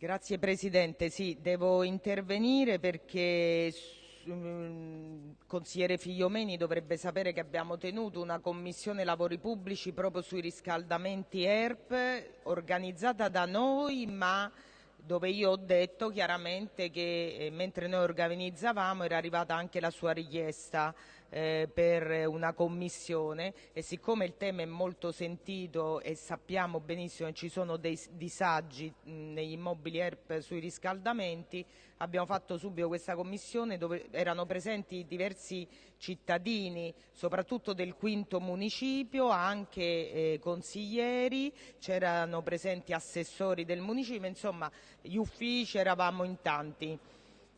Grazie Presidente, sì, devo intervenire perché mm, consigliere Figliomeni dovrebbe sapere che abbiamo tenuto una commissione lavori pubblici proprio sui riscaldamenti ERP organizzata da noi ma dove io ho detto chiaramente che eh, mentre noi organizzavamo era arrivata anche la sua richiesta eh, per una commissione. E siccome il tema è molto sentito e sappiamo benissimo che ci sono dei disagi mh, negli immobili ERP sui riscaldamenti, abbiamo fatto subito questa commissione dove erano presenti diversi cittadini, soprattutto del quinto municipio, anche eh, consiglieri, c'erano presenti assessori del municipio, insomma gli uffici eravamo in tanti.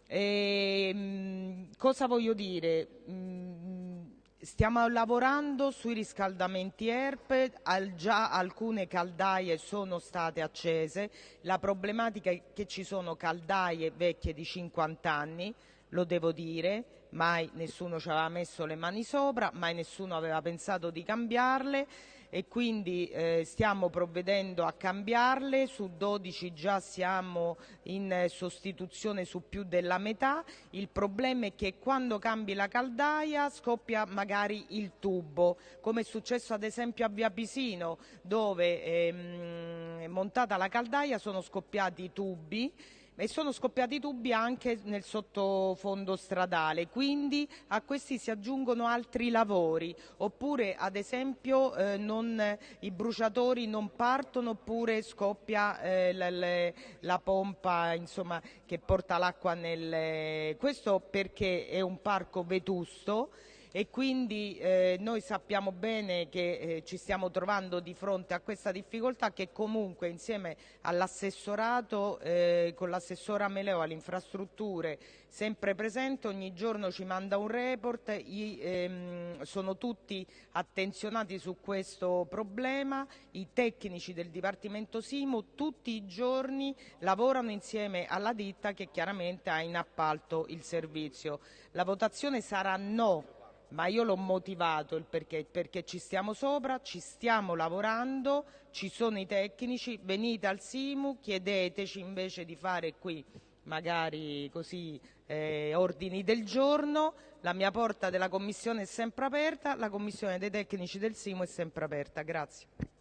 E, ehm, cosa voglio dire? Mm, stiamo lavorando sui riscaldamenti ERP, al, già alcune caldaie sono state accese, la problematica è che ci sono caldaie vecchie di 50 anni, lo devo dire, mai nessuno ci aveva messo le mani sopra, mai nessuno aveva pensato di cambiarle e quindi eh, stiamo provvedendo a cambiarle, su 12 già siamo in sostituzione su più della metà, il problema è che quando cambi la caldaia scoppia magari il tubo, come è successo ad esempio a Via Pisino dove ehm, montata la caldaia sono scoppiati i tubi e sono scoppiati tubi anche nel sottofondo stradale, quindi a questi si aggiungono altri lavori, oppure ad esempio eh, non, i bruciatori non partono oppure scoppia eh, la, la, la, pompa insomma, che porta l'acqua nel... Questo perché è un parco vetusto e quindi eh, noi sappiamo bene che eh, ci stiamo trovando di fronte a questa difficoltà che comunque insieme all'assessorato, eh, con l'assessora Meleo alle infrastrutture sempre presente, ogni giorno ci manda un report, I, ehm, sono tutti attenzionati su questo problema, i tecnici del Dipartimento Simo tutti i giorni lavorano insieme alla ditta che chiaramente ha in appalto il servizio. La votazione sarà no ma io l'ho motivato il perché, perché ci stiamo sopra, ci stiamo lavorando, ci sono i tecnici, venite al Simu, chiedeteci invece di fare qui magari così eh, ordini del giorno, la mia porta della commissione è sempre aperta, la commissione dei tecnici del Simu è sempre aperta. Grazie.